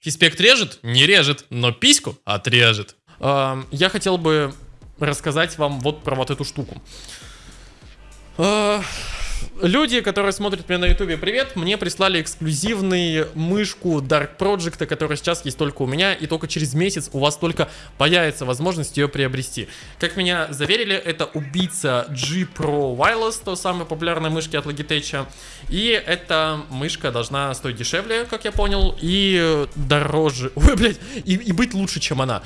Фиспект режет? Не режет, но письку отрежет. Эм, я хотел бы рассказать вам вот про вот эту штуку. Э, Люди, которые смотрят меня на ютубе, привет, мне прислали эксклюзивный мышку Dark Project, которая сейчас есть только у меня, и только через месяц у вас только появится возможность ее приобрести. Как меня заверили, это убийца G Pro Wireless, то самой популярной мышки от Logitech, и эта мышка должна стоить дешевле, как я понял, и дороже, ой, блядь, и, и быть лучше, чем она.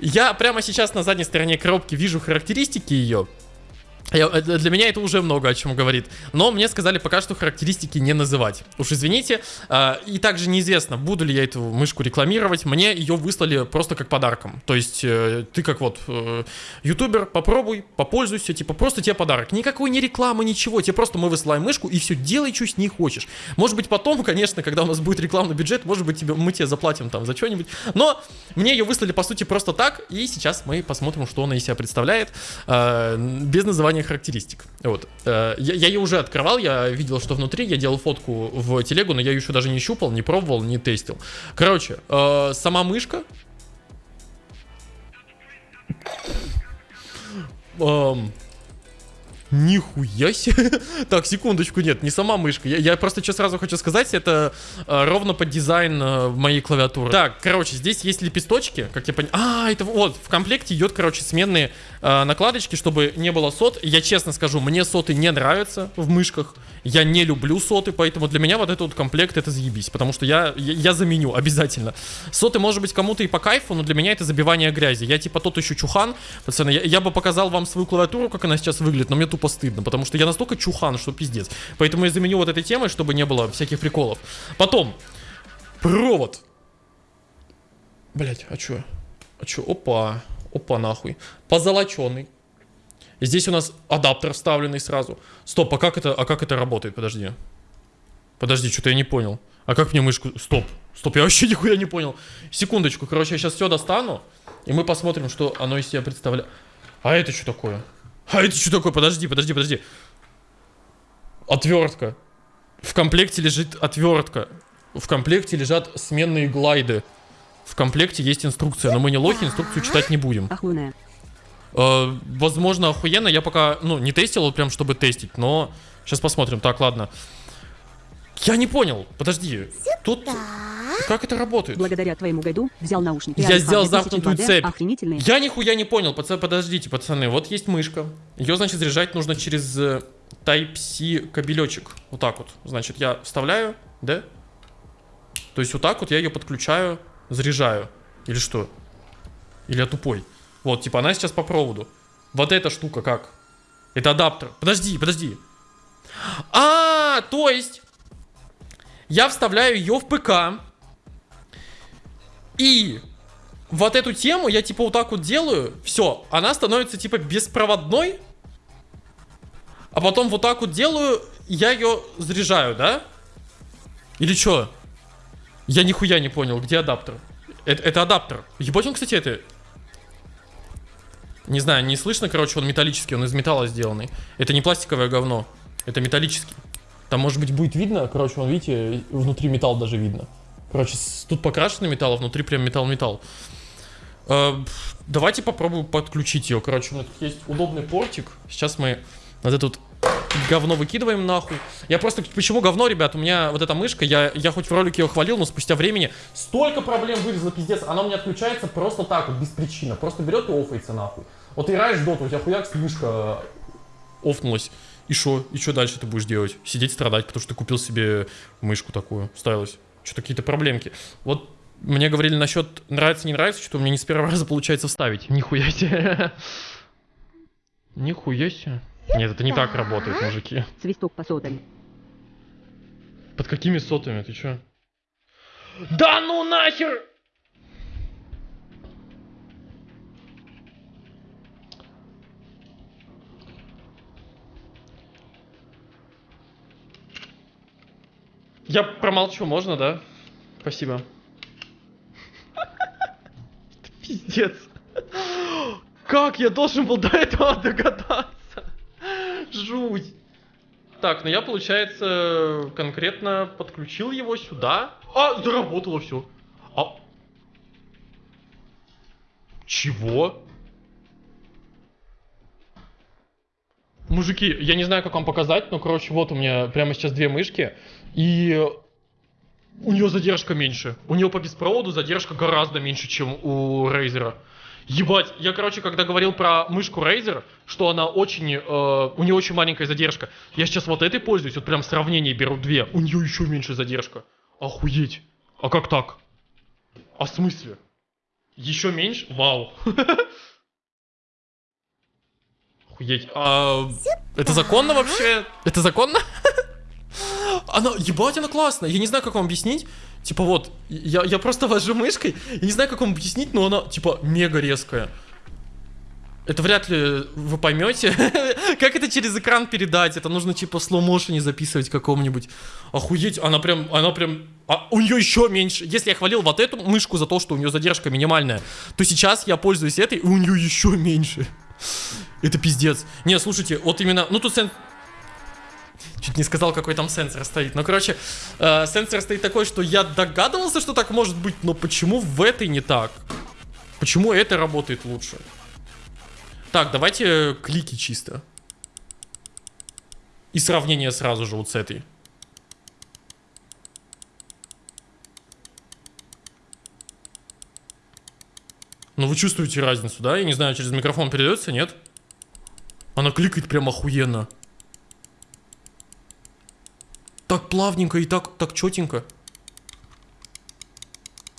Я прямо сейчас на задней стороне коробки вижу характеристики ее, я, э, для меня это уже много о чем говорит. Но мне сказали пока что характеристики не называть. Уж извините. Э, и также неизвестно, буду ли я эту мышку рекламировать. Мне ее выслали просто как подарком. То есть э, ты как вот э, ютубер, попробуй, попользуйся, типа просто тебе подарок. Никакой не рекламы, ничего. Тебе просто мы высылаем мышку и все, делай, что с ней хочешь. Может быть потом, конечно, когда у нас будет рекламный бюджет, может быть тебе, мы тебе заплатим там за что-нибудь. Но мне ее выслали по сути просто так. И сейчас мы посмотрим, что она из себя представляет. Э, без название характеристик. Вот. Э, я, я ее уже открывал, я видел, что внутри, я делал фотку в телегу, но я ее еще даже не щупал, не пробовал, не тестил. Короче, э, сама мышка... Эм, Нихуя себе. так, секундочку, нет, не сама мышка. Я, я просто что сразу хочу сказать, это э, ровно под дизайн э, моей клавиатуры. Так, короче, здесь есть лепесточки, как я понял. А, это вот, в комплекте идет, короче, сменные э, накладочки, чтобы не было сот. Я честно скажу, мне соты не нравятся в мышках. Я не люблю соты, поэтому для меня вот этот вот комплект это заебись. Потому что я, я, я заменю обязательно. Соты, может быть, кому-то и по кайфу, но для меня это забивание грязи. Я типа тот еще чухан. Пацаны, я, я бы показал вам свою клавиатуру, как она сейчас выглядит, но мне тупо стыдно, потому что я настолько чухан, что пиздец. Поэтому я заменю вот этой темой, чтобы не было всяких приколов. Потом, провод. Блять, а чё? А чё? Опа. Опа, нахуй. Позолоченный. Здесь у нас адаптер вставленный сразу. Стоп, а как это, а как это работает? Подожди. Подожди, что-то я не понял. А как мне мышку... Стоп. Стоп, я вообще нихуя не понял. Секундочку, короче, я сейчас все достану. И мы посмотрим, что оно из себя представляет. А это что такое? А это что такое? Подожди, подожди, подожди. Отвертка. В комплекте лежит отвертка. В комплекте лежат сменные глайды. В комплекте есть инструкция, но мы не лохи, инструкцию читать не будем. Э, возможно, охуенно. Я пока, ну, не тестил, вот прям, чтобы тестить, но сейчас посмотрим. Так, ладно. Я не понял. Подожди. Тут... Как это работает? Благодаря твоему гайду взял наушники. Я сделал замкнутую цепь. Охренительные. Я нихуя не понял. Пацаны, подождите, пацаны. Вот есть мышка. Ее, значит, заряжать нужно через э, Type-C кабелечек. Вот так вот. Значит, я вставляю, да? То есть вот так вот я ее подключаю, заряжаю. Или что? Или я тупой? Вот, типа она сейчас по проводу. Вот эта штука как? Это адаптер. Подожди, подожди. А, то есть я вставляю ее в ПК. И вот эту тему я типа вот так вот делаю. Все, она становится типа беспроводной. А потом вот так вот делаю, я ее заряжаю, да? Или что? Я нихуя не понял, где адаптер? Это, это адаптер. Ебать он, кстати, это не знаю, не слышно, короче, он металлический, он из металла сделанный. Это не пластиковое говно, это металлический. Там, может быть, будет видно, короче, вон, видите, внутри металл даже видно. Короче, тут покрашенный металл, а внутри прям металл-металл. Э, давайте попробуем подключить ее. Короче, у меня тут есть удобный портик. Сейчас мы вот этот говно выкидываем нахуй. Я просто... Почему говно, ребят? У меня вот эта мышка, я, я хоть в ролике ее хвалил, но спустя времени столько проблем вылезло, пиздец. Она у меня отключается просто так вот, без причины. Просто берет и офается нахуй. Вот играешь в доту, у тебя хуяк мышка офнулась. И что? И что дальше ты будешь делать? Сидеть страдать, потому что ты купил себе мышку такую, ставилась. Что-то какие-то проблемки. Вот мне говорили насчет нравится, не нравится, что у меня не с первого раза получается вставить. Нихуя себе. Нихуя себе. Нет, это не так работает, мужики. Свисток по сотам. Под какими сотами? Ты чё? Да ну нахер! Я промолчу, можно, да? Спасибо. Пиздец. Как я должен был до этого догадаться? Жуть. Так, ну я, получается, конкретно подключил его сюда. А, заработало все. А, Чего? Мужики, я не знаю, как вам показать, но, короче, вот у меня прямо сейчас две мышки, и у нее задержка меньше. У нее по беспроводу задержка гораздо меньше, чем у Razer. Ебать, я, короче, когда говорил про мышку Razer, что она очень, э, у нее очень маленькая задержка. Я сейчас вот этой пользуюсь, вот прям в сравнении беру две, у нее еще меньше задержка. Охуеть. А как так? А в смысле? Еще меньше? Вау. Охуеть. А, это законно вообще? Это законно? Она, ебать, она классная. Я не знаю, как вам объяснить. Типа вот, я, я просто вожу мышкой. Я не знаю, как вам объяснить, но она, типа, мега резкая. Это вряд ли вы поймете. как это через экран передать? Это нужно типа в слоу-моушене записывать какому-нибудь. Охуеть, она прям, она прям... А у нее еще меньше. Если я хвалил вот эту мышку за то, что у нее задержка минимальная, то сейчас я пользуюсь этой, и у нее еще меньше. Это пиздец. Не, слушайте, вот именно... Ну тут. Чуть не сказал, какой там сенсор стоит. Ну, короче, э, сенсор стоит такой, что я догадывался, что так может быть, но почему в этой не так? Почему это работает лучше? Так, давайте клики чисто. И сравнение сразу же вот с этой. Ну вы чувствуете разницу, да? Я не знаю, через микрофон передается, нет? Она кликает прям охуенно. Так плавненько и так, так четенько.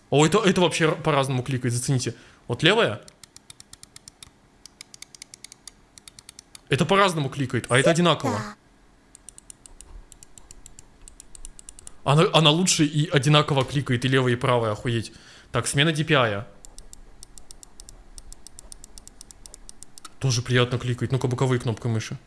О, это, это вообще по-разному кликает, зацените. Вот левая. Это по-разному кликает, а это одинаково. Она, она лучше и одинаково кликает, и левая, и правая, охуеть. Так, смена DPI. Тоже приятно кликает. Ну-ка, боковые кнопкой мыши.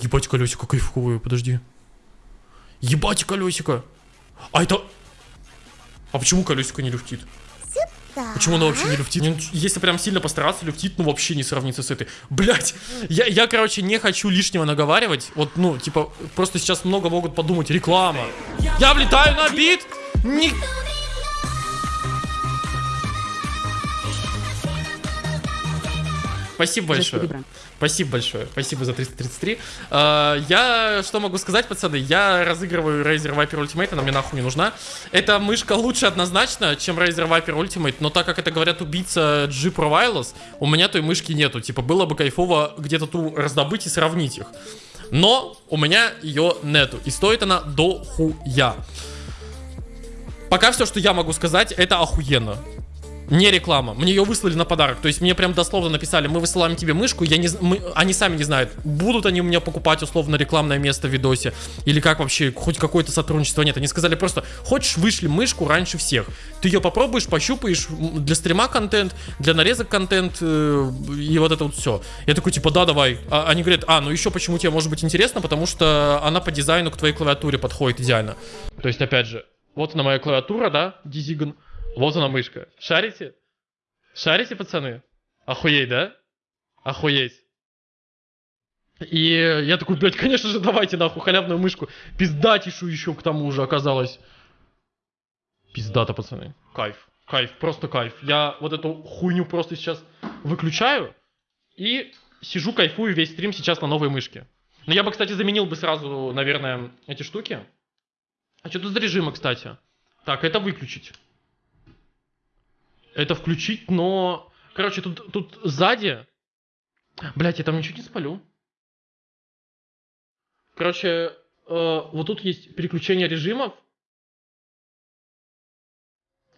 Ебать колесико кайфовое, подожди. Ебать колесико. А это... А почему колесико не люфтит? Почему оно вообще не люфтит? Если прям сильно постараться, люфтит, ну вообще не сравнится с этой. Блять, я, я, короче, не хочу лишнего наговаривать. Вот, ну, типа, просто сейчас много могут подумать. Реклама. Я влетаю на бит. Не... Спасибо большое. Спасибо большое. Спасибо за 333. Uh, я что могу сказать, пацаны? Я разыгрываю Razer Viper Ultimate, она мне нахуй не нужна. Эта мышка лучше однозначно, чем Razer Viper Ultimate, но так как это говорят убийца G Pro Wireless, у меня той мышки нету. Типа было бы кайфово где-то ту раздобыть и сравнить их. Но у меня ее нету. И стоит она до хуя. Пока все, что я могу сказать, это охуенно. Не реклама. Мне ее выслали на подарок. То есть мне прям дословно написали, мы высылаем тебе мышку. Я не, мы, они сами не знают, будут они у меня покупать условно рекламное место в видосе. Или как вообще, хоть какое-то сотрудничество. Нет, они сказали просто, хочешь вышли мышку раньше всех. Ты ее попробуешь, пощупаешь. Для стрима контент, для нарезок контент. Э, и вот это вот все. Я такой, типа, да, давай. А, они говорят, а, ну еще почему тебе может быть интересно, потому что она по дизайну к твоей клавиатуре подходит идеально. То есть, опять же, вот она моя клавиатура, да, Дизиган. Вот она мышка. Шарите? Шарите, пацаны? Охуеть, да? Охуеть. И я такой, блядь, конечно же, давайте нахуй халявную мышку. Пиздатишу еще к тому же оказалось. Пиздата, пацаны. Кайф. Кайф, просто кайф. Я вот эту хуйню просто сейчас выключаю и сижу, кайфую весь стрим сейчас на новой мышке. Но я бы, кстати, заменил бы сразу, наверное, эти штуки. А что тут за режимы, кстати? Так, это выключить это включить, но... Короче, тут, тут сзади... Блять, я там ничего не спалю. Короче, э, вот тут есть переключение режимов.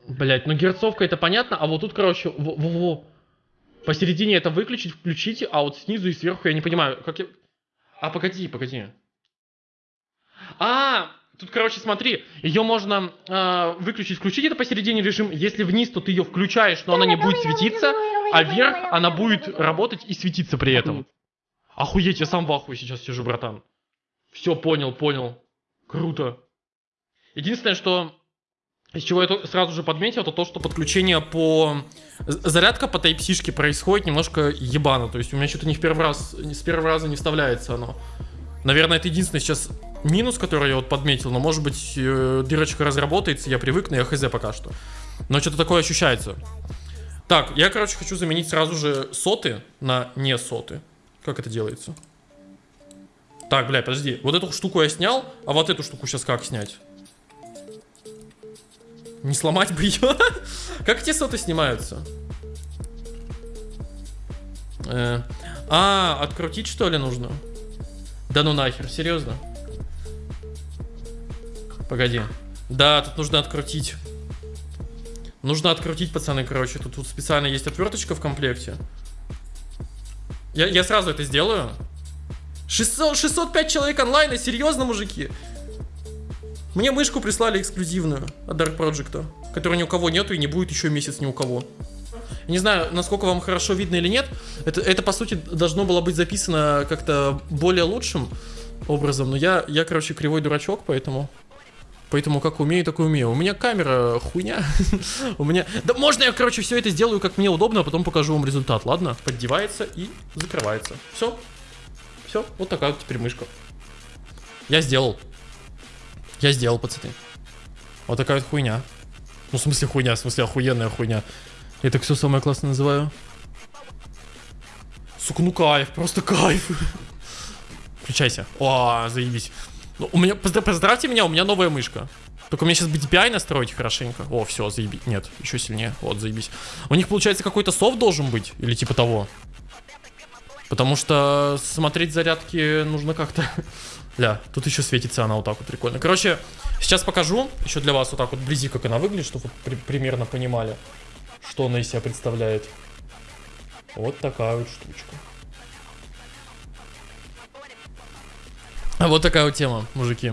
Блять, ну герцовка это понятно, а вот тут, короче, во, во, во. посередине это выключить, включите, а вот снизу и сверху я не понимаю, как я... А, погоди, погоди. А, Тут, короче, смотри, ее можно э, выключить, включить это посередине режим. Если вниз, то ты ее включаешь, но она не будет светиться, а вверх она будет работать и светиться при этом. Охуеть, я сам в ахуе сейчас сижу, братан. Все, понял, понял. Круто. Единственное, что из чего я сразу же подметил, это то, что подключение по... Зарядка по Type-C происходит немножко ебано. То есть у меня что-то не в первый раз, с первого раза не вставляется оно. Наверное, это единственное сейчас минус, который я вот подметил, но может быть э, дырочка разработается, я привыкну, я хз пока что. Но что-то такое ощущается. Так, я, короче, хочу заменить сразу же соты на не соты. Как это делается? Так, бля, подожди. Вот эту штуку я снял, а вот эту штуку сейчас как снять? Не сломать бы ее? Как эти соты снимаются? Э, А, открутить что ли нужно? Да ну нахер, серьезно? Погоди. Да, тут нужно открутить. Нужно открутить, пацаны, короче. Тут, тут специально есть отверточка в комплекте. Я, я сразу это сделаю. 600, 605 человек онлайна, серьезно, мужики? Мне мышку прислали эксклюзивную от Dark Project, которой ни у кого нету и не будет еще месяц ни у кого. Не знаю, насколько вам хорошо видно или нет. Это, это по сути, должно было быть записано как-то более лучшим образом. Но я, я, короче, кривой дурачок, поэтому... Поэтому как умею, так и умею. У меня камера хуйня. У меня... Да можно я, короче, все это сделаю, как мне удобно, а потом покажу вам результат, ладно? Поддевается и закрывается. Все. Все. Вот такая вот теперь мышка. Я сделал. Я сделал, пацаны. Вот такая вот хуйня. Ну, в смысле хуйня, в смысле охуенная хуйня. Я так все самое классное называю. Сука, ну кайф, просто кайф. Включайся. О, заебись. Ну, у меня, поздра- поздравьте меня, у меня новая мышка. Только мне сейчас BDPI настроить хорошенько. О, все, заебись. Нет, еще сильнее. Вот, заебись. У них, получается, какой-то софт должен быть? Или типа того? Потому что смотреть зарядки нужно как-то... Ля, тут еще светится она вот так вот прикольно. Короче, сейчас покажу еще для вас вот так вот вблизи, как она выглядит, чтобы вы при- примерно понимали, что она из себя представляет. Вот такая вот штучка. Вот такая вот тема, мужики.